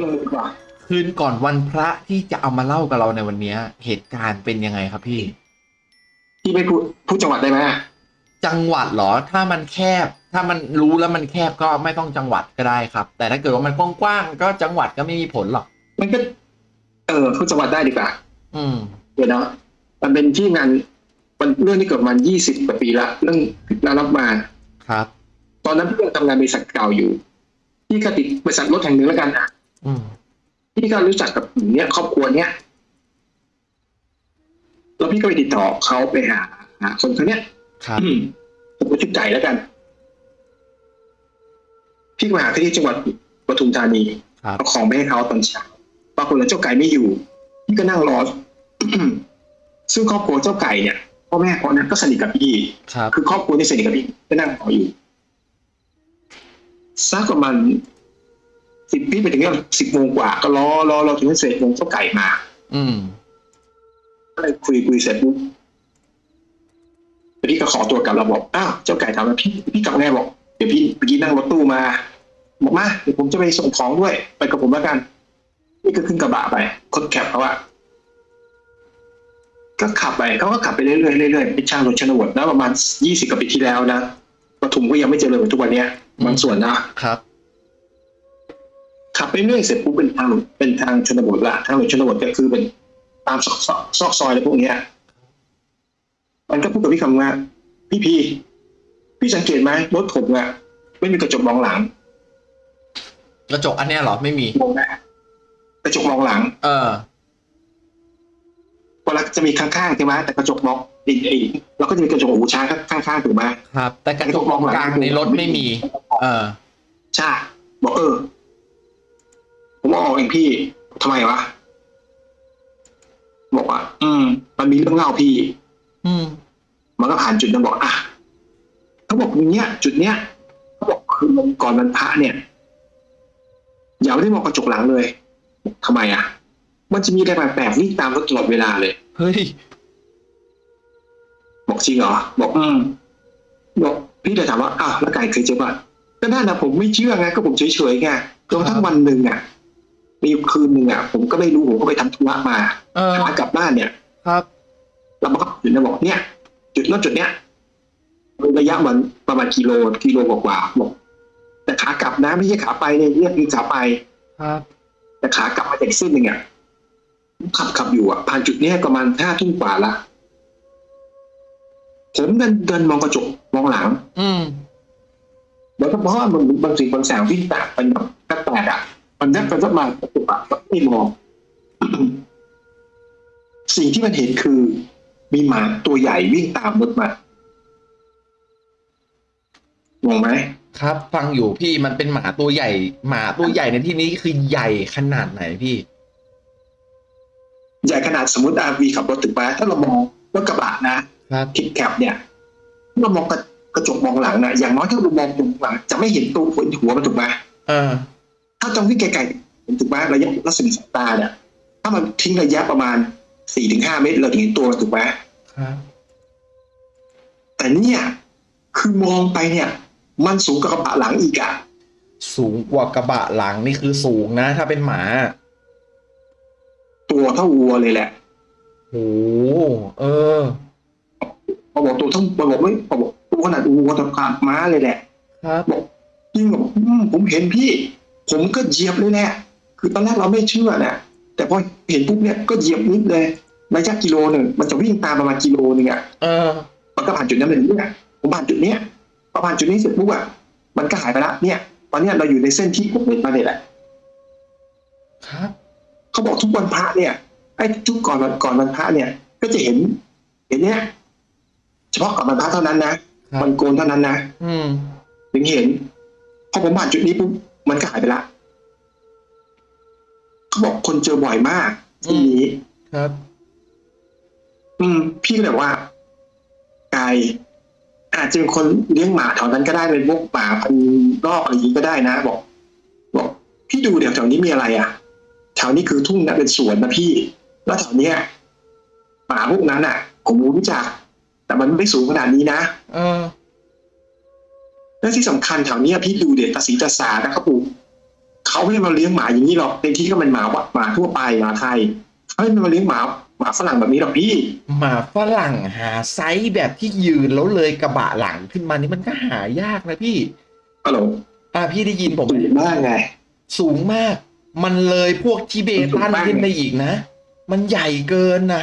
เลยดีกว่าคืนก่อนวันพระที่จะเอามาเล่ากับเราในวันเนี้ยเหตุการณ์เป็นยังไงครับพี่ พี่ไม่พูดพูดจังหวัดได้ไหมจังหวัดเหรอ ถ้ามันแคบ ถ้ามันรู้แล้วมันแคบก็ไม่ต้องจังหวัดก็ได้ครับ แต่ถ้าเกิดว่ามันกว้างๆก็จังหวัดก็ไม่มีผลหรอก มันก็ เออพูดจังหวัดได้ดีกว่า อืม เดี๋ยวนะมันเป็นที่งานมันเรื่องที่เกิดประมาณยี่สิบกว่าปีละเรื่องนารับมาครับ ตอนนั้นพี่ยังทำงานบริษัทเก่าอยู่พี่ก็ติดบริษัทรถแห่งหนึ่งแล้วกันอะอืม พี่ก็รู้จักกับหญิงเนี้ยครอบครัวเนี้ยแล้วพี่ก็ไปติดต่อเขาไปหาหาคนคนเนี้ยครับอืมผมก็ชุดใจแล้วกัน พี่ก็ไปหาที่จังหวัดปทุมธานีครับเอาของไปให้เขาตอนเช้าปรากฏว่าเจ้าไก่ไม่อยู่ พี่ก็นั่งรอซึ่งครอบครัวเจ้าไก่เนี่ยพ่อแม่เขาเนี่ยก็สนิทกับพี่ครับคือครอบครัวที่สนิทกับพี่ก็นั่งรออยู่สักประมาณ สิบปีไปถึงเนี่ยสิบโมงกว่าก็รอรอรอถึงเสร็จโมงเจ้าไก่มา อืมก็เลยคุยคุยเสร็จปุ๊บพี่ก็ขอตัวกลับเราบอกอ้าวเจ้าไก่ถามว่าพี่พี่กลับไงบอกเดี๋ยวพี่เมื่อกี้นั่งรถตู้มาบอกมาเดี๋ยวผมจะไปส่งของด้วย ไปกับผมแล้วกัน นี่ก็ขึ้นกระบะไปคนแคปเขาอะก็ขับไปเขาก็ขับไปเรื่อยๆเรื่อยๆเป็นช่างรถชนบทนะประมาณยี่สิบกว่าปีที่แล้วนะปทุมก็ยังไม่เจริญเหมือนทุกวันเนี้ยบางส่วนนะครับ ขับไปเรื่อยเสร็จปุ๊บเป็นทางเป็นทางชนบทละทางรถชนบทก็คือเป็นตามซอกซอกซอกซอยอะไรพวกเนี้ยมันก็พูดกับพี่คำว่าพี่พีพี่สังเกตไหมรถผมอะไม่มีกระจกมองหลัง กระจกอันเนี้ยเหรอไม่มีมองนะกระจกมองหลัง เออเวลาจะมีข้างๆใช่ไหมแต่กระจกมองอีกอีกเราก็จะมีกระจกหูช้างข้างๆถูกไหมครับ แต่กระจกมองกลางในรถไม่มี เออใช่บอกเออ ผมเอาออกเองพี่ทำไมวะบอกว่า อืม มันมีเรื่องเล่าพี่ อืม มันก็ผ่านจุดนั้นบอกอะเขาบอกอย่างเนี้ย จุดเนี้ยเขาบอกคือก่อนวันพระเนี่ยอย่าไม่ได้มองกระจกหลังเลยทำไมอะ มันจะมีอะไรแปลกๆวิ่งตามรถตลอดเวลาเลย เฮ้ย บอกจริงเหรอ บอกอืมบอกพี่เลยถามว่าอ้าวแล้วไก่เคยเจอป่ะก็น่านะผมไม่เชื่อไงก็ผมเฉยๆไงจนกระทั่งวันหนึ่งอะ มีอยู่คืนหนึ่งอะผมก็ไม่รู้ผมก็ไปทำธุระมาเออ ขากลับบ้านเนี่ยครับ เราก็จุดนะบอกเนี่ย จุดรถจุดเนี้ยระยะมันประมาณกิโลกิโลกว่าๆบอกแต่ขากลับนะไม่ใช่ขาไปเนี่ยเรียกคือขาไป ครับ แต่ขากลับมาจากอีกเส้นหนึ่งอะขับขับอยู่อะผ่านจุดเนี้ยประมาณห้าทุ่มกว่าละผมเดินเดินมองกระจกมองหลัง อืม แล้วก็เพราะว่ามันบางสิ่งบางแสงวิ่งแตกเป็นแบบแปลกๆอะ มันยักไปยักมากระตุกอะไม่มองสิ่งที่มันเห็นคือ มีหมาตัวใหญ่วิ่งตามรถมามองไหมครับ ฟังอยู่พี่มันเป็นหมาตัวใหญ่ หมาตัวใหญ่ในที่นี้คือใหญ่ขนาดไหนพี่ ใหญ่ขนาดสมมติอาวีขับรถถึงมาถ้าเรามองรถกระบะนะครับทิปแคปเนี่ยเรามองกระกระจกมองหลังนะอย่างน้อยถ้าเรามองตรงหลัง จะไม่เห็นตัวหัวหัวมันถูกไหมเออ ถ้าต้องวิ่งไกลๆถูกไหมระยะรัศมีสายตาเนี่ยถ้ามันทิ้งระยะประมาณสี่ถึงห้าเมตรเราถึงเห็นตัวมันถูกไหมครับแต่เนี่ยคือมองไปเนี่ย มันสูงกว่ากระบะหลังอีกอะสูงกว่ากระบะหลังนี่คือสูงนะ ถ้าเป็นหมา ตัวเท่าวัวเลยแหละโหเออพอบอกตัวเท่าพอบอกไม่พอบอกตัวขนาดวัวตัวขนาดม้าเลยแหละครับบอกจริงบอกอืมผมเห็นพี่ ผมก็เหยียบเลยแหละคือตอนแรกเราไม่เชื่อนะแต่พอเห็นปุ๊บเนี่ยก็เหยียบนิดเลยระยะกิโลหนึ่งมันจะวิ่งตามประมาณกิโลหนึ่งอะเออมันก็ผ่านจุดนั้นเลยเนี่ยผมผ่านจุดเนี้ยพอผ่านจุดนี้เสร็จปุ๊บอะมันก็หายไปละเนี่ย ตอนเนี้ยเราอยู่ในเส้นที่ผมเป็นมาเนี่ยแหละครับเขาบอกทุกวันพระเนี่ยไอ้ทุกก่อนวันก่อนวันพระเนี่ย ก็จะเห็น เห็นเนี่ยเฉพาะก่อนวันพระเท่านั้นนะครับวันโกนเท่านั้นนะอืมถึงเห็นพอผมผ่านจุดนี้ปุ๊บ มันก็หายไปละเขาบอกคนเจอบ่อยมากที่นี้ครับ อืม พี่ก็เลยบอกว่าไก่อาจจะเป็นคนเลี้ยงหมาแถวนั้นก็ได้เป็นพวกหมาพันธุ์รอบอะไรอย่างนี้ก็ได้นะ บอก บอก พี่ดูเดี๋ยวแถวนี้มีอะไรอะแถวนี้คือทุ่งนะเป็นสวนนะพี่ แล้วแถวเนี้ยหมาพวกนั้นอะผมรู้จัก แต่มันไม่สูงขนาดนี้นะเออ และที่สำคัญแถวเนี้ยพี่ดูเด็ดตาสีตาสานะครับปู่เขาไม่ได้มาเลี้ยงหมาอย่างนี้หรอกในที่ก็เป็นหมาวัดหมาทั่วไปหมาไทยเขาไม่ได้มาเลี้ยงหมาหมาฝรั่งแบบนี้หรอกพี่ หมาฝรั่งหาไซส์แบบที่ยืนแล้วเลยกระบะหลังขึ้นมานี่มันก็หายากนะพี่ฮัลโหลอ่าพี่ได้ยินผมไหมถูกมากไง สูงมาก มันเลยพวกทิเบตันสูงมากขึ้นไปอีกนะ มันใหญ่เกินนะ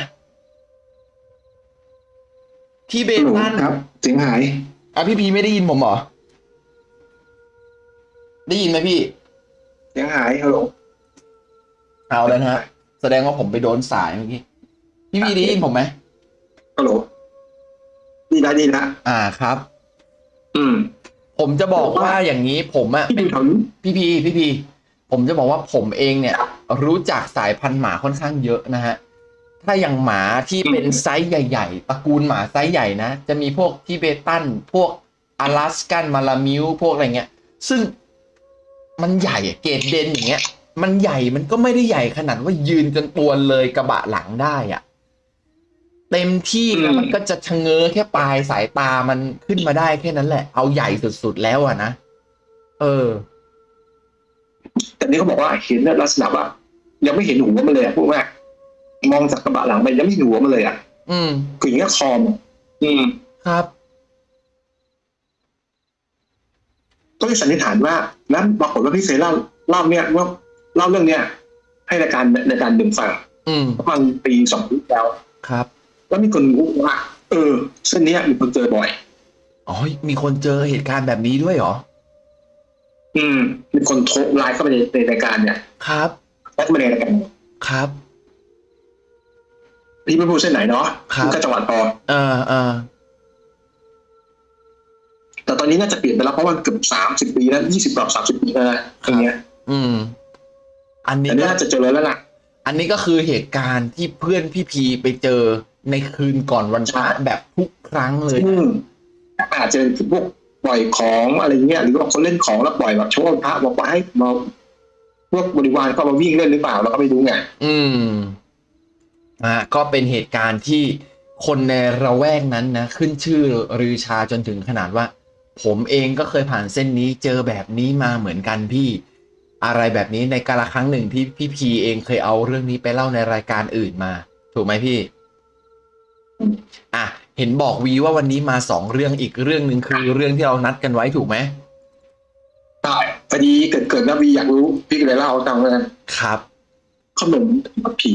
ทิเบฮัลโหลตันครับเสียงหายอะพี่พีไม่ได้ยินผมเหรอ ได้ยินไหมพี่ เสียงหายฮัลโหลเอาแล้วนะฮะแสดงว่าผมไปโดนสายเมื่อกี้พี่พีได้ยินผมไหมฮัลโหลดีนะดีนะอ่าครับ อืม ผมจะบอกว่าอย่างนี้ผมอะพี่เป็ดูนแถวนี้พี่พีพี่พีผมจะบอกว่าผมเองเนี่ย รู้จักสายพันธุ์หมาค่อนข้างเยอะนะฮะถ้าอย่างหมาที่เป็นไซส์ใหญ่ ๆตระกูลหมาไซส์ใหญ่นะ จะมีพวก Tibetan พวก Alaskan Malamute พวกอะไรเงี้ย ซึ่ง มันใหญ่อะ Great Dane อย่างเงี้ย มันใหญ่มันก็ไม่ได้ใหญ่ขนาดว่ายืนจนตัวเลยกระบะหลังได้อะเต็มที่แล้วมันก็จะชะเง้อแค่ปลายสายตามันขึ้นมาได้แค่นั้นแหละ เอาใหญ่สุดๆแล้วอะนะเออ แต่นี่เขาบอกว่าเห็นลักษณะว่ายังไม่เห็นหัวมันเลยอะพูดว่ามองจากกระบะหลังไปยังไม่เห็นหัวมันเลยอะอืม คืออย่างเงี้ยคอมอะอืม ครับ ก็เลยสันนิษฐานว่า แล้วปรากฏว่าพี่เคยเล่าเล่าเนี่ยว่าเล่าเรื่องเนี้ยให้รายการในการดึงฟังอืมประมาณปีสองปีแล้วครับ แล้วมีคนรู้ว่า เออ เส้นเนี้ยมีคนเจอบ่อยอ๋อมีคนเจอเหตุการณ์แบบนี้ด้วยเหรอ อืม มีคนโทรไลน์เข้ามาในในรายการเนี่ย ครับแอดมาในรายการครับพี่ไม่พูดเส้นไหนเนาะครับก็จังหวัดพอเออเออ แต่ตอนนี้น่าจะเปลี่ยนไปแล้วเพราะมันเกือบสามสิบปีแล้วยี่สิบกว่าสามสิบปีแล้วนะอย่างเงี้ย อืม อันนี้แต่นี่ก็น่าจะเจอแล้วล่ะ อันนี้ก็คือเหตุการณ์ที่เพื่อนพี่พีไปเจอในคืนก่อนวันพระใช่แบบทุกครั้งเลยอืมอาจจะเป็นพวกปล่อยของอะไรเงี้ยหรือว่าคนเล่นของแล้วปล่อยแบบโชว์พระบอกว่าให้มาพวกบริวารก็มาวิ่งเล่นหรือเปล่าเราก็ไม่รู้ไงอืมอ่าก็เป็นเหตุการณ์ที่คนในระแวกนั้นนะ ขึ้นชื่อรือชาจนถึงขนาดว่า ผมเองก็เคยผ่านเส้นนี้เจอแบบนี้มาเหมือนกันพี่ อะไรแบบนี้ในกาละครั้งหนึ่งที่พี่พีเองเคยเอาเรื่องนี้ไปเล่าในรายการอื่นมา ถูกไหมพี่ อะ เห็นบอกวีว่าวันนี้มาสองเรื่องอีกเรื่องหนึ่งคือเรื่องที่เรานัดกันไว้ถูกไหมใช่พอดีเกิดเกิดแล้ววีอยากรู้พี่ก็เลยเล่าให้ฟังแล้วกันครับ ขนมผี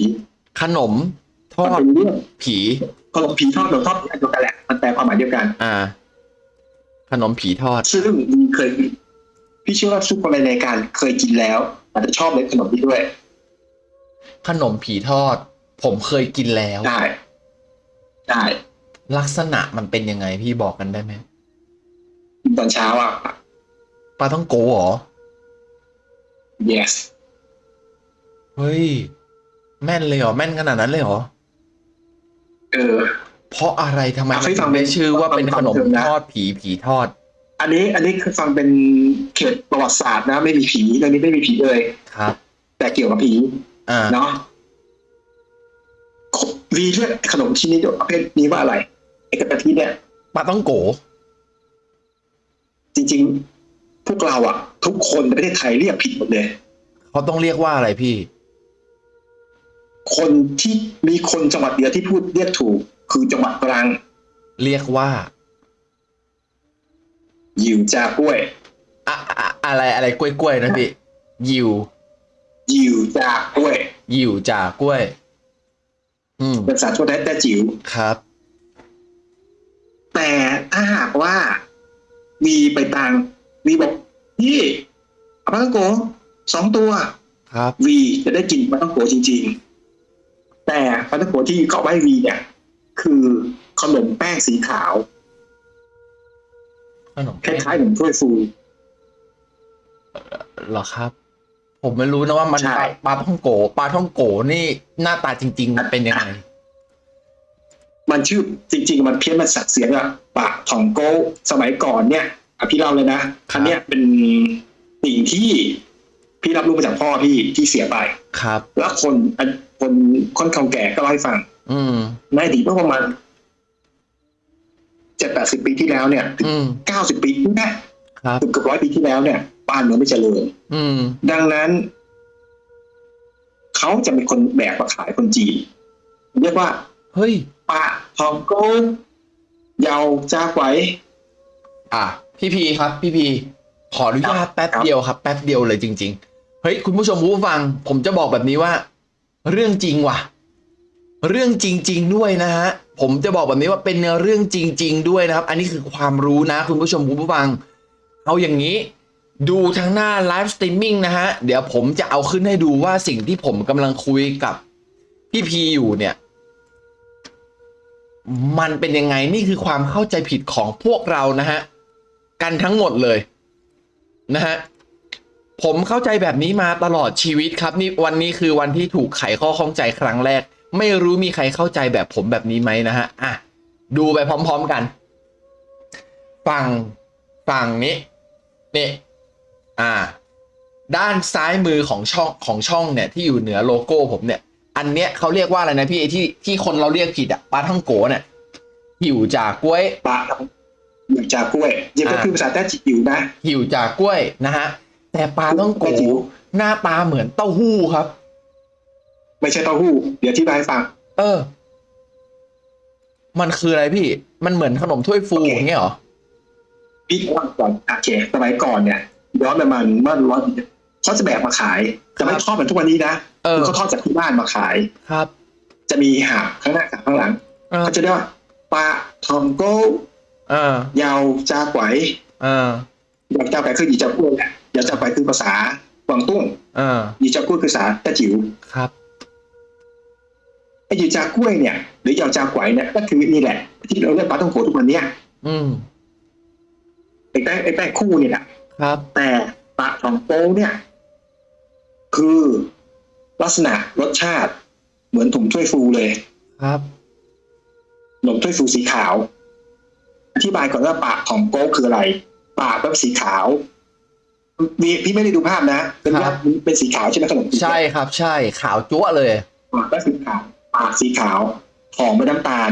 ขนมทอมันดเป็นเรื่องผีขนมผีทอดขนมทอดอันเดียวกันแหละมันแปลความหมายเดียวกัน อ่า ขนมผีทอด ซึ่งวีเคยกินพี่เชื่อว่าทุกคนในรายการเคยกินแล้ว อาจจะชอบในขนมนี้ด้วย ขนมผีทอด ผมเคยกินแล้วได้ได้ลักษณะมันเป็นยังไงพี่บอกกันได้ไหมกินตอนเช้าอะปลาต้องโกเหรอ yes เฮ้ย แม่นเลยเหรอ แม่นขนาดนั้นเลยเหรอ เออ เพราะอะไรทำไมอะมันให้ฟัถึงงได้ชื่อว่าเป็นขนมฟังเถอะนะทอดผีผีทอด อันนี้อันนี้คือฟังเป็นเขตประวัติศาสตร์นะ ไม่มีผีเรื่องนี้ไม่มีผีเลยครับ แต่เกี่ยวกับผีอ่าเนาะวีเรียกขนมชิ้นนี้ประเภทนี้ว่าอะไรไอ้กระทิเนี่ยปลาต้องโก จริง ๆ พวกเราอะทุกคนในประเทศไทยเรียกผิดหมดเลยเขาต้องเรียกว่าอะไรพี่ คนที่มีคนจังหวัดเดียวที่พูดเรียกถูก คือจังหวัดตรัง เรียกว่าหยิวจากล้วยอะอะอะไรอะไรกล้วยกล้วยๆนะพี่ยิวหยิวจากล้วยยิวจากกล้วย อืมเป็นภาษาทั่วไปแต่จิ๋วครับ แต่ถ้าหากว่าวีไปตังวีบอกพี่เอาปลาต้องโกสองตัว ครับวีจะได้กินปลาต้องโกจริง ๆ แต่ปลาต้องโกที่เขาไว้วีเนี่ย คือขนมแป้งสีขาวขนมคล้ายๆขนมถ้วยฟู เหรอครับ ผมไม่รู้นะว่ามันใช่ ปลาปลาท่องโกปลาท่องโกนี่หน้าตาจริง ๆ มันเป็นยังไงมันชื่อจริง ๆ มันเพี้ยนมันสักเสียงอะปากทองโกสมัยก่อนเนี่ยอะพี่เล่าเลยนะครัอับนเนี้ยเป็นสิ่งที่พี่รับรู้มาจากพ่อพี่ที่เสียไป ครับ แล้วคนอันคนคนเก่าแก่ก็เล่าให้ฟังอืม ในอดีตเมื่อประมาณเจ็ดแปดสิบปีที่แล้วเนี่ยถึงอืมเก้าสิบปีนี่นะครับเกือบเกือบร้อยปีที่แล้วเนี่ยบ้านเมืองไม่เจริญอืมดังนั้น เขาจะเป็นคนแบกมาขายคนจีน เรียกว่า เฮ้ยปะทองโกงเยาจ้าไว้อะพี่พีครับ พี่พีขออนุญาตแป๊บเดียวครับ แป๊บเดียวเลยจริง ๆ เฮ้ย คุณผู้ชมผู้ฟัง ผมจะบอกแบบนี้ว่า เรื่องจริงว่ะ เรื่องจริง ๆ ด้วยนะฮะผมจะบอกแบบนี้ว่าเป็นเรื่องจริง ๆ ด้วยนะครับ อันนี้คือความรู้นะ คุณผู้ชมคุณผู้ฟัง เอาอย่างนี้ ดูทางหน้า live streaming นะฮะเดี๋ยวผมจะเอาขึ้นให้ดูว่าสิ่งที่ผมกำลังคุยกับพี่พีอยู่เนี่ย มันเป็นยังไงนี่คือความเข้าใจผิดของพวกเรานะฮะกันทั้งหมดเลยนะฮะผมเข้าใจแบบนี้มาตลอดชีวิตครับ นี่วันนี้คือวันที่ถูกไขข้อข้องใจครั้งแรก ไม่รู้มีใครเข้าใจแบบผมแบบนี้ไหมนะฮะอะดูไปพร้อม ๆกัน ฝั่งฝั่งนี้นี่อ่า ด้านซ้ายมือของช่องของช่องเนี่ยที่อยู่เหนือโลโก้ผมเนี่ย อันเนี้ยเขาเรียกว่าอะไรนะพี่ไอที่ที่คนเราเรียกผิดอะปลาท่องโกเนี่ยหิวจากกล้วยปะอยู่จากกล้วยยังก็อ่าคือภาษาแต้จิ๋วนะหิวจากกล้วยนะฮะแต่ปลาต้องโกไม่หิวหน้าตาเหมือนเต้าหู้ครับ ไม่ใช่เต้าหู้ เดี๋ยวที่บายฟัง เออ มันคืออะไรพี่ มันเหมือนขนมถ้วยฟูโอเคอย่างเงี้ยเหรอพี่ว่าก่อนโอเคสมัยก่อนเนี่ยย้อนประมาณเมื่อร้อยปีเขาจะแบกมาขายจะไม่ครับทอดเหมือนทุกวันนี้นะเออคือเขาทอดจากที่บ้านมาขายครับ จะมีหาบข้างหน้ากับข้างหลังเออเขาจะเรียกว่าปลาทองโก้เออยาวจาไกวเออยาวจาไกวคือหยีเจ้ากล้วยแหละยาวจาไกวคือภาษากวางตุ้งเออหยีเจ้ากล้วยคือภาษาแต้จิ๋วครับ ไอ้หยีจากล้วยเนี่ยหรือยาวจากไกวเนี่ยก็คือนี่แหละ ที่เราเรียกปลาต้องโกทุกวันเนี้ยอืมไอ้แป้งไอ้แป้งคู่เนี่ยแหละครับ แต่ปลาทองโก้เนี่ย คือลักษณะรสชาติเหมือนถุงถ้วยฟูเลย ครับขนมถ้วยฟูสีขาว อธิบายก่อนว่าปากของโก้คืออะไร ปากเป็นสีขาวมีพี่ไม่ได้ดูภาพนะเป็นครับเป็นสีขาวใช่ไหมขนมใช่ครับ ใช่ขาวจั๊วะเลย ปากก็สีขาว ปากสีขาวหอมเป็นน้ำตาล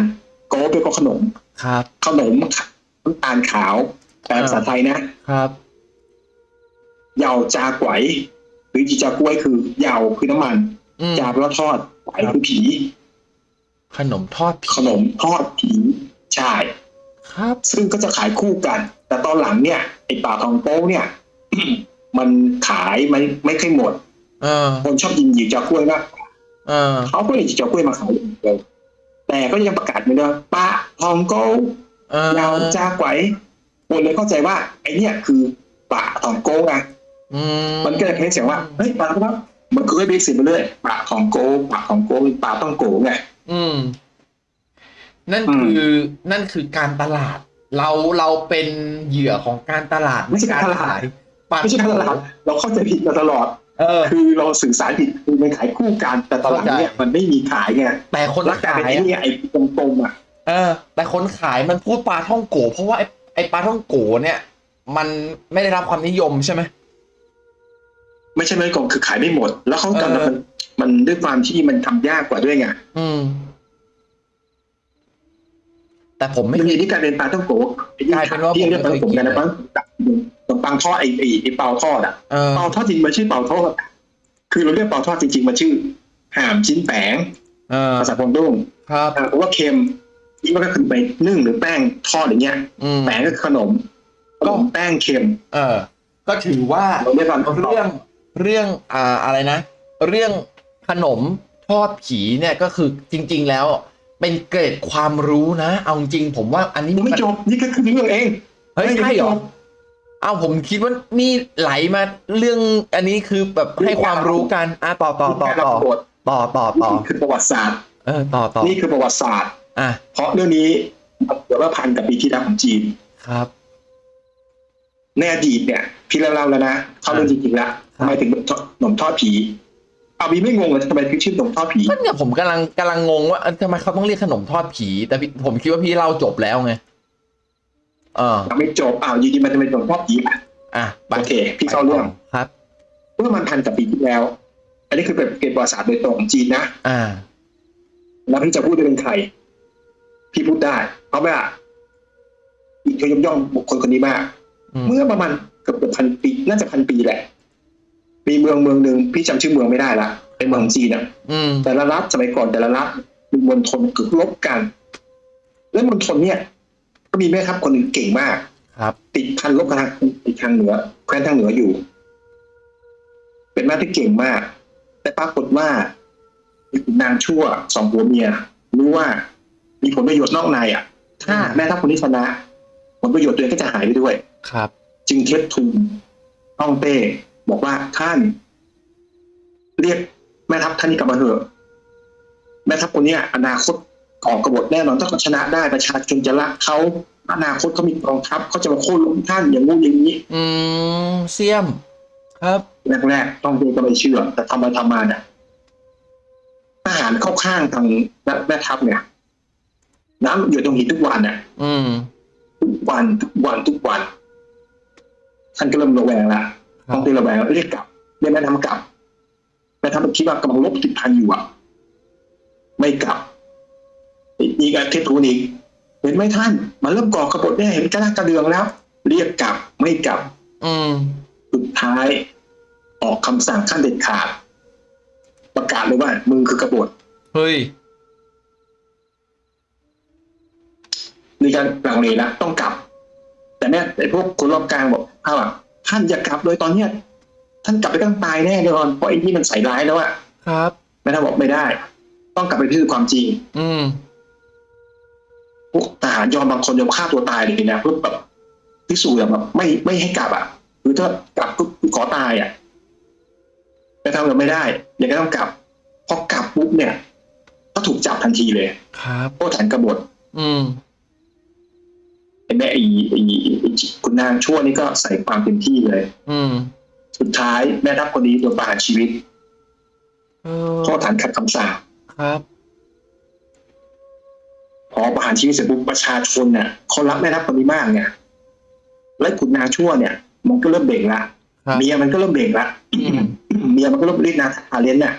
โก้เป็นก็ขนม ครับ ขนมน้ำตาลขาวแปลภาษาไทยนะครับเหยาจาไกวหรือจีจากล้วยคือเหยาคือน้ำมันอืมจาแปลว่าทอดไกวคือผี ขนมทอดผีขนมทอดผีใช่ครับ ซึ่งก็จะขายคู่กัน แต่ตอนหลังเนี่ยไอ้ปลาทองโป้เนี่ย มันขายไม่ไม่ค่อยหมดเออคนชอบยินหยิบจากกล้วยมาก เออเขาก็เลยหยิบจากกล้วยมาขายอย่างเดียวแต่ก็ยังประกาศเหมือนเดิมปลาทองโก้เออยาวจ้าไกวคนเลยเข้าใจว่า ไอ้เนี่ยคือปลาทองโก้ไงอืมมันก็เลยเพ้นเสียงว่าเฮ้ยปลาครับมันก็เลยเรียกเสียงมาเลยปลาทองโก้ปลาทองโก้ปลาต้องโก้ไงอืม นั่นอืมคือนั่นคือการตลาด เราเราเป็นเหยื่อของการตลาดไม่ใช่การตลาดปาไม่ใช่การตลาดเราเข้าใจผิดมาตลอดเออ คือเราสื่อสารผิดคือมันขายคู่กัน แต่ตอนหลังเนี่ยเข้าใจมันไม่มีขายไงแต่คนแล้วกลายขายเป็นไอ้อะเนี่ยไอ้ตรงๆอะเออ แต่คนขายมันพูดปลาท่องโก เพราะว่าไอ้ไอ้ปลาท่องโกเนี่ย มันไม่ได้รับความนิยมใช่ไหมไม่ใช่ไม่กงคือขายไม่หมด แล้วเขาเออกำลังมันมันด้วยความที่มันทำยากกว่าด้วยไงอืม แต่ผมมัไม่นเคมียที่การเป็นปลาต้องโกะกลายเป็นว่าที่เรียกผมปลาไม่ต้องเคยโกะกันนะกิปันง ขนมปังทอดไอ้ไอ้ไอ้เปาทอดอะเออ เปาทอดจริงมันชื่อเปาทอดคือเราเรียกเปาทอดจริงๆมันชื่อห่ามชิ้นแปงเออภาษาพงดุ้งครับ อ่าเพราะว่าเค็มนี่มันก็คือไปนึ่งหรือแป้งทอดอย่างเงี้ยอืม แปงก็คือขนมขนมแป้งเค็มเออ ก็ถือว่า เราเรียกว่าเรื่องเรื่องอ่าอะไรนะ เรื่องขนมทอดผีเนี่ยก็คือจริง ๆ แล้ว เป็นเกร็ดความรู้นะ เอาจริงผมว่าอันนี้ยังไม่มันจบนี่ก็คือเรื่องเอง เฮ้ยใช่เหรอ เอาผมคิดว่านี่ไหลมาเรื่องอันนี้คือแบบให้ความรู้กันอะต่อต่อต่อต่อต่อต่อต่อนี่คือประวัติศาสตร์เออต่อต่อนี่คือประวัติศาสตร์ อะเพราะเรื่องนี้เดี๋ยวว่าพันกับปีที่แล้วของจีนครับ ในอดีตเนี่ย พี่เล่าแล้วนะเข้าเรื่องจริงๆแล้วครับทำไมถึงหนมทอดผีเอาบีไม่งงเลยทำไมถึงชื่อหนมทอดผีก็เนี่ยผมกำลังกำลังงงว่าเอ้ยทำไมเขาต้องเรียกขนมทอดผี แต่พี่ผมคิดว่าพี่เล่าจบแล้วไง เออ ยังไม่จบอ้าวจริงๆมันจะเป็นหนมทอดผีอะอะไปโอเค พี่เข้าเรื่องครับเมื่อมันพันกับปีที่แล้ว อันนี้คือเป็นเกณฑ์ประวัติศาสตร์โดยตรงของจีนนะอ่า แล้วพี่จะพูดได้เป็นใคร พี่พูดได้เพราะว่าพี่ยกย่องบุคคลคนนี้มากอืมเมื่อประมาณกือบเกือบพันปี น่าจะพันปีแหละ มีเมืองเมืองหนึ่งพี่จำชื่อเมืองไม่ได้ละเป็นเมืองจีนอะอืมแต่ละรัฐสมัยก่อนแต่ละรัฐมีมณฑลกึกลบกัน แล้วมณฑลเนี่ยก็ มีแม่ทัพคนหนึ่งเก่งมาก ครับ ติดพันลบกับทางอีกทางเหนือแคว้นทางเหนืออยู่ เป็นแม่ที่เก่งมาก แต่ปรากฏว่ามีขุนนางชั่วสองผัวเมียรู้ว่า มีผลประโยชน์นอกในอะ ถ้าแม่ทัพคนนี้ชนะผลประโยชน์ตัวเองก็จะหายไปด้วย ครับ จึงเทปทุนฮ่องเต้บอกว่าท่าน เรียกแม่ทัพท่านนี้กลับมาเถอะแม่ทัพคนเนี้ยอนาคต ออกกบฏแน่นอนถ้าเขาชนะได้ประชาชนจะรักเขาอนาคตเขามีกองทัพเขาจะมาโค่นล้มท่านอย่างงู้นอย่างนี้ อืมเสียม ครับแรกๆต้องเรียนก็ไม่เชื่อ แต่ทำมาทำมาเนี่ยทหารเข้าข้างทางแม่ทัพเนี่ยน้ำหยดตรงหินทุกวันเนี่ยอืมทุกวันทุกวันทุกวัน ท่านก็เริ่มระแวงละครัต้อบงตีระแวงเรียกกลับเรียกแม่ทัพกลับแม่ทัพคิดว่ากำลังลบติดพันอยู่อะ ไม่กลับ อีกอาทิตย์ทูนอีกเห็นไหมท่าน มันเริ่มก่อกระบฏแน่เห็นกระด้างกระเดืองแล้ว เรียกกลับไม่กลับ อืมสุดท้าย ออกคำสั่งขั้นเด็ดขาด ประกาศเลยว่ามึงคือกบฏเฮ้ยมีการลังเลแล้วต้องกลับ แต่แม่ไอ้พวกคนรอบกลางบอกเขาอะท่านอย่ากลับเลยตอนเนี้ยท่านกลับไปต้องตายแน่นอนเพราะไอ้นี่มันใส่ร้ายแล้วอะครับแม่ท่านบอกไม่ได้ ต้องกลับไปพิสูจน์ความจริง อืม พวกทหารยอมบางคนยอมฆ่าตัวตายเลยนะเพื่อแบบพิสูจน์แบบไม่ไม่ให้กลับอะคือถ้ากลับก็ขอตายอะแต่ทำแบบไม่ได้ยังไงต้องกลับพอกลับปุ๊บเนี่ย ก็ถูกจับทันทีเลย ครับโทษฐานกบฏอืมไอ้แม่ไอ้ไอ้ไอ้คุณนางชั่วนี่ก็ใส่ความเต็มที่เลย อืม สุดท้ายแม่ทัพคนนี้โดนประหารชีวิตเออโทษฐานขัดคำสั่งครับพ อประหารชีวิตเสร็จปุ๊บประชาชนเนี่ยเขารักแม่ทัพคนนี้มากไงและขุนนางชั่วเนี่ย มันก็เริ่มเบ่งละครับเมียมันก็เริ่มเบ่งละอืมเมียมันก็เริ่มเรียกนางทาเลนเนี่ย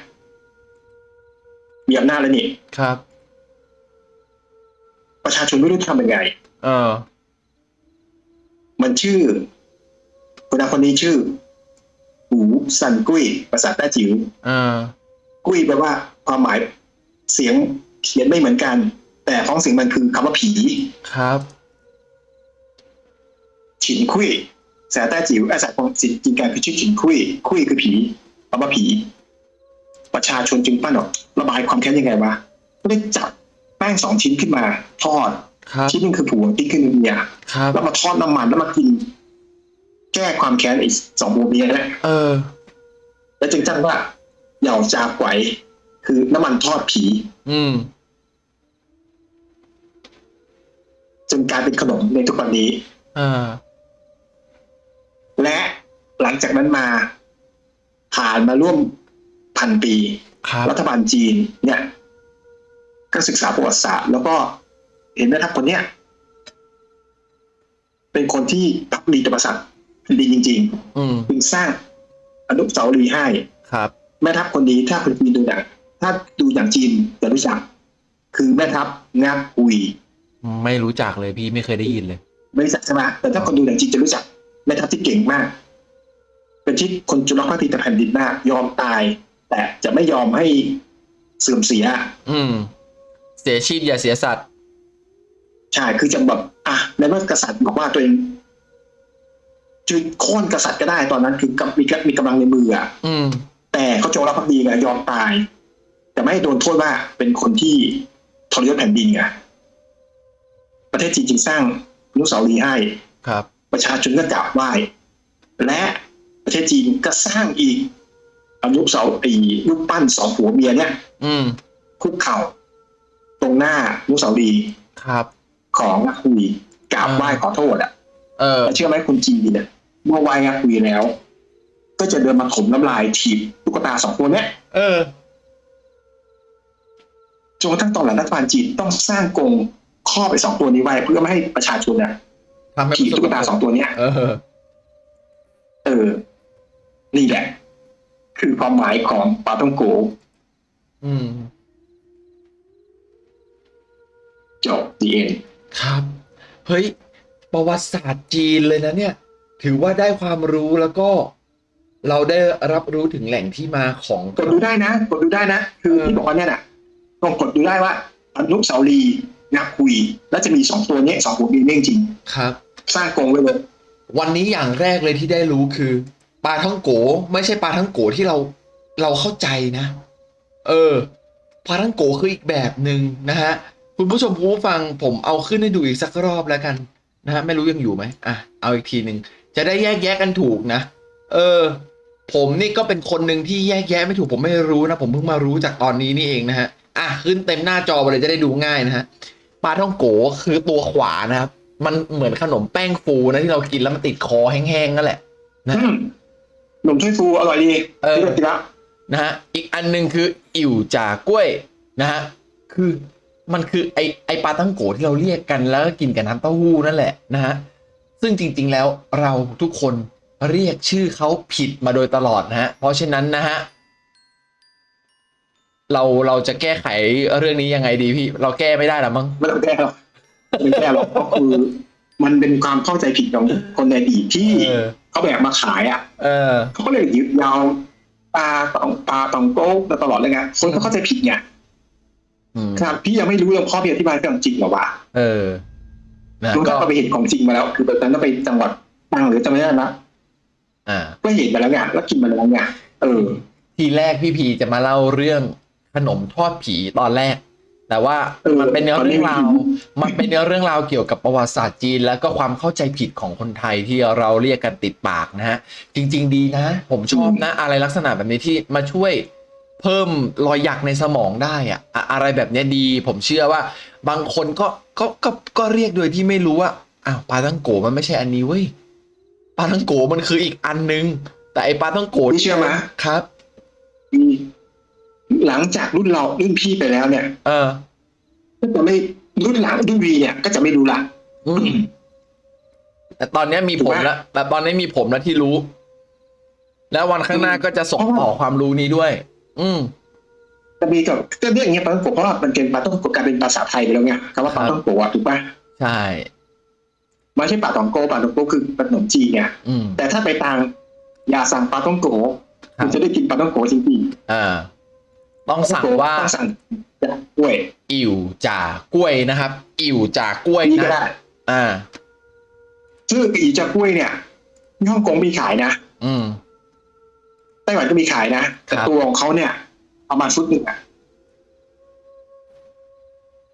มีอำนาจแล้วนี่ครับ ประชาชนไม่รู้จะทำยังไง เออ มันชื่อคนนางคนนี้ชื่อหูซันกุ้ยภาษาแต้จิ๋วเออกุ้ยแปลว่าความหมายเสียงเขียนไม่เหมือนกัน แต่ท้องเสียงมันคือคำว่าผี ครับฉินคุยภาษาแต้จิ๋วอาศัยของสิทธิ์จริงการคือชื่อฉินคุยคุยคือผีคำว่าผี ประชาชนจึงปั้นออกระบายความแค้นยังไงวะก็ได้จับแป้งสองชิ้นขึ้นมา ทอดครับชิ้นหนึงคือผัวชิ้นคือเมียครับแล้วมาทอดน้ำมันแล้วมากิน แก้ความแค้นไอ้สองผัวเมียนั่นแหละเออ แล้วจึงตั้งว่าเหย่าจาไกวคือน้ำมันทอดผี อืม จนกลายเป็นขนมในทุกวันนี้เออและหลังจากนั้นมา ผ่านมาร่วมพันปีครับรัฐบาลจีน เนี่ย ก็ศึกษาประวัติศาสตร์แล้วก็เห็นแม่ทัพคนเนี้ยเป็นคนที่พักดีต่อประสัตว์ดีจริงอืมๆจึงสร้างอนุสาวรีย์ให้ครับแม่ทัพคนนี้ถ้าคนจีนดูหนังถ้าดูอย่างจีนจะรู้จัก คือแม่ทัพงักอุย ไม่รู้จักเลยพี่ไม่เคยได้ยินเลย ไม่รู้จักใช่ไหมแต่ถ้าคนดูหนังจีนจะรู้จักแม่ทัพที่เก่งมาก เป็นที่คนจุลภาคดีแต่แผ่นดินมากยอมตาย แต่จะไม่ยอมให้เสื่อมเสีย อืม เสียชีพอย่าเสียสัตว์ใช่คือจะแบบอะในเมื่อกษัตริย์บอกว่าตัวเองจะโค่นกษัตริย์ก็ได้ตอนนั้น คือมีมีกำลังในมืออะอืมแต่เขาจงรักภักดีไงยอมตาย แต่ไม่ให้โดนโทษว่าเป็นคนที่ทรยศแผ่นดินไง ประเทศจีนจึงสร้างอนุสาวรีย์ให้ครับ ประชาชนก็กราบไหว้และประเทศจีนก็สร้างอีกอนุสาวรีย์รูปปั้นสองผัวเมียเนี่ย อืมคุกเข่า ตรงหน้าอนุสาวรีย์ครับ ของนักคุยกราบไหว้ขอโทษอะเออแต่เชื่อไหมคุณจีนเนี่ยเมื่อไหว้นักคุยแล้ว ก็จะเดินมาถมน้ำลายถีบตุ๊กตาสองตัวเนี้ยเออจนกระทั่งตอนหลังรัฐบาลจีนต้องสร้างกรง ครอบไปสองตัวนี้ไว้เพื่อไม่ให้ประชาชนเนี่ยทำให้ถีบตุ๊กตาสองตัวเนี้ยเออเออ นี่แหละ คือความหมายของปาต้องโกอืมจบดีเอ็นครับ เฮ้ย ประวัติศาสตร์จีนเลยนะเนี่ย ถือว่าได้ความรู้แล้วก็ เราได้รับรู้ถึงแหล่งที่มาของกดดูได้นะกดดูได้นะ คือเออที่บอกว่าเนี่ยน่ะต้องกดดูได้ว่าอนุสาวรีย์ นักคุย แล้วจะมีสองตัวเนี้ยสองตัวนี้เรื่องจริงครับ สร้างกรงไว้เลยวันนี้อย่างแรกเลยที่ได้รู้คือ ปลาท่องโก ไม่ใช่ปลาท่องโกที่เราเราเข้าใจนะ เออปลาท่องโกคืออีกแบบหนึ่งนะฮะคุณผู้ชมผู้ฟังผมเอาขึ้นให้ดูอีกสักรอบแล้วกันนะฮะไม่รู้ยังอยู่ไหมอะเอาอีกทีหนึ่งจะได้แยกแยะกันถูกนะ เออ ผมนี่ก็เป็นคนหนึ่งที่แยกแยะไม่ถูกผมไม่รู้นะ ผมเพิ่งมารู้จากตอนนี้นี่เองนะฮะอะขึ้นเต็มหน้าจอไปเลยจะได้ดูง่ายนะฮะ ปลาท่องโกคือตัวขวานะครับ มันเหมือนขนมแป้งฟูนะที่เรากินแล้วมันติดคอแห้งๆนั่นแหละนะอืมหนุ่มถ้วยฟูอร่อยดีเออที่เรากินละนะฮะอีกอันหนึ่งคืออิ่วจ่ากล้วยนะฮะคือมันคือไอไอปลาตั้งโกที่เราเรียกกันแล้วก็กินกับน้ำเต้าหู้นั่นแหละนะฮะซึ่งจริง ๆแล้วเราทุกคนเรียกชื่อเขาผิดมาโดยตลอดนะฮะเพราะฉะนั้นนะฮะ เราเราจะแก้ไขเรื่องนี้ยังไงดีพี่ เราแก้ไม่ได้หรอมั้งไม่ต้องแก้หรอกไม่แก้หรอกก็คือ มันเป็นความเข้าใจผิดของคนในอดีตที่เออเขาแบบมาขายอะเออเขาก็เลยยึดยาวปลาตองปลาตองโก้มาตลอดเลยไงคนเขาเข้าใจผิดไงอืมครับ พี่ยังไม่รู้เรื่องข้อพี่อธิบายเรื่องจริงเหรอวะเออนะรู้ก็ถ้าเราไปเห็นของจริงมาแล้ว คือตอนนั้นเราไปจังหวัดตรังหรือจำไม่ได้นะอ่าก็เห็นมาแล้วไงแล้วกินมาแล้วไงเออ ทีแรกพี่พีจะมาเล่าเรื่องข นมทอดผีตอนแรก แต่ว่าเออมันเป็นเนื้อตอนนี้เรื่องราวไม่รู้มันเป็นเนื้อเรื่องราวเกี่ยวกับประวัติศาสตร์จีน แล้วก็ความเข้าใจผิดของคนไทยที่เราเรียกกันติดปากนะฮะ จริง ๆ ดีนะ ผมชอบนะ อะไรลักษณะแบบนี้ที่มาช่วยเพิ่มรอยหยักในสมองได้อะอะอะไรแบบเนี้ยดี ผมเชื่อว่า บางคนก็ก็ก็ก็เรียกโดยที่ไม่รู้ว่าอ้าวปลาทังโกมันไม่ใช่อันนี้เว้ยปลาทังโกมันคืออีกอันนึง แต่ไอปลาทังโกพี่เชื่อไหมครับมี หลังจากรุ่นเรารุ่นพี่ไปแล้วเนี่ย เออ ก็จะไม่รุ่นหลังรุ่นวีเนี่ย ก็จะไม่รู้ละอืมแต่ตอนเนี้ยมีผมแล้วแต่ตอนนี้มีผมแล้วที่รู้ แล้ววันข้างหน้าก็จะส่งต่อความรู้นี้ด้วย อืมจะมีกับก็เรื่องอย่างเงี้ยปลาต้องโกะเพราะว่ามันเป็นปลาต้องโกะกลายเป็นภาษาไทยไปแล้วไงคำว่าปลาต้องโกะอะถูกปะใช่ไม่ใช่ปลาตองโกปลาตองโกคือขนมจีนไงอืมแต่ถ้าไปทางอย่าสั่งปลาต้องโกะครับคุณจะได้กินปลาต้องโกะจริงอ่า ต้องๆสั่งว่าต้องสั่งจากกล้วย อิ่วจ่ากล้วยนะครับ อิ่วจ่ากล้วยนี่ก็นะได้อ่าชื่ออีจากกล้วยเนี่ยที่ฮ่องกงมีขายนะอืมไต้หวันก็มีขายนะแต่ครับตัวของเขาเนี่ยประมาณฟุตหนึ่งอะ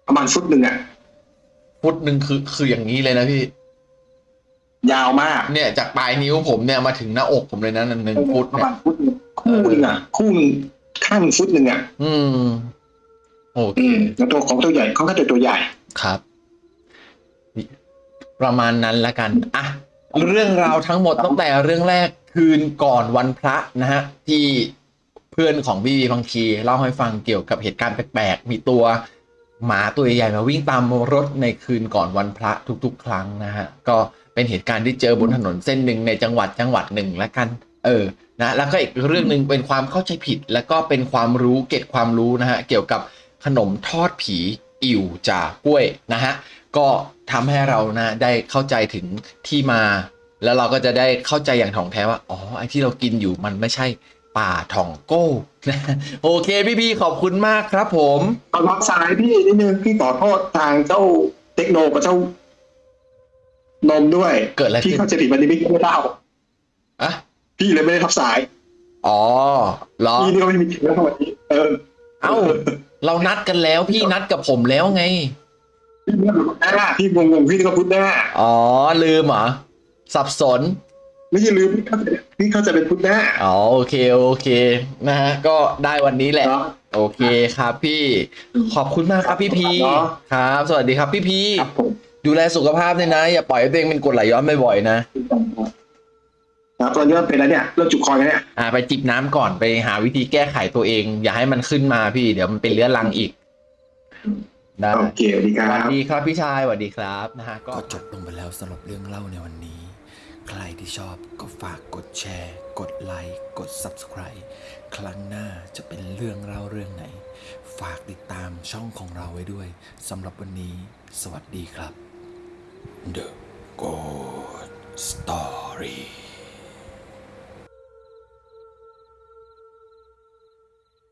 ประมาณฟุตหนึ่งอะฟุตหนึ่งคือคืออย่างนี้เลยนะพี่ ยาวมาก เนี่ย จากปลายนิ้วผมเนี่ยมาถึงหน้าอกผมเลยนะหนึ่งฟุตประเนี่ยมาณฟุตหนึ่งคู่หนึ่งอะคู่หนึ่ง ข้างหนึ่งฟุตหนึ่งอะอืมโอเคอืมแล้วตัวของตัวใหญ่เขาก็ตัวตัวใหญ่ ครับนี่ประมาณนั้นละกันอะเรื่องราวทั้งหมดตั้งแต่เรื่องแรกคืนก่อนวันพระนะฮะ ที่เพื่อนของพี่บีบางทีเล่าให้ฟังเกี่ยวกับเหตุการณ์แปลกๆ มีตัวหมาตัวใหญ่ๆมาวิ่งตามรถในคืนก่อนวันพระทุกๆ ครั้งนะฮะ ก็เป็นเหตุการณ์ที่เจอบนถนนเส้นหนึ่งในจังหวัดจังหวัดหนึ่งละกัน เออ นะแล้วก็อีกเรื่องหนึ่งเป็นความเข้าใจผิด แล้วก็เป็นความรู้เก็บความรู้นะฮะเกี่ยวกับขนมทอดผีอิ่วจ่ากล้วยนะฮะก็ทำให้เรานะได้เข้าใจถึงที่มา แล้วเราก็จะได้เข้าใจอย่างถ่องแท้ว่าอ๋อไอ้ที่เรากินอยู่มันไม่ใช่ป่าถ่องโก้นะโอเคพี่พี่ๆขอบคุณมากครับผมเอารับสายพี่นิดนึงพี่ขอโทษทางเจ้าเทคโนกับเจ้านมด้วย เกิดอะไรพี่ขึ้นเข้าใจผิดวันนี้ไม่ได้เล่าอะ พี่เลยไม่ได้รับสาย อ๋อเหรอ พี่นี่ก็ไม่มีถึงแล้ววันนี้เออเอ้า เรานัดกันแล้วพี่นัดกับผมแล้วไง พี่เนี่ยพูดหน้าพี่งงๆพี่ก็พูดหน้าอ๋อ ลืมเหรอ สับสน ไม่ใช่ลืมพี่เข้าใจพี่เข้าใจเป็นพูดหน้า อ๋อโอเคโอเคนะฮะก็ได้วันนี้แหละ เนาะ โอเคครับพี่ ขอบคุณมากครับพี่พี เนาะ ครับ สวัสดีครับพี่พี ครับผมดูแลสุขภาพด้วยนะ อย่าปล่อยให้ตัวเองเป็นกรดไหลย้อนบ่อยๆนะครับ ตอนนี้มันเป็นแล้วเนี่ยเริ่มจุกคอแล้วเนี่ยอ่าไปจิบน้ำก่อนไปหาวิธีแก้ไขตัวเอง อย่าให้มันขึ้นมาพี่ เดี๋ยวมันเป็นเรื้อรังอีกได้โอเคสวัสดีคสรัวัสบดีครับพี่ชายสวัสดีครับนะฮะก็ ก็จบลงไปแล้วสำหรับเรื่องเล่าในวันนี้ ใครที่ชอบก็ฝากกดแชร์ กดไลค์ กด Subscribe ครั้งหน้าจะเป็นเรื่องเล่าเรื่องไหน ฝากติดตามช่องของเราไว้ด้วยสำหรับวันนี้ สวัสดีครับ The Good Story Story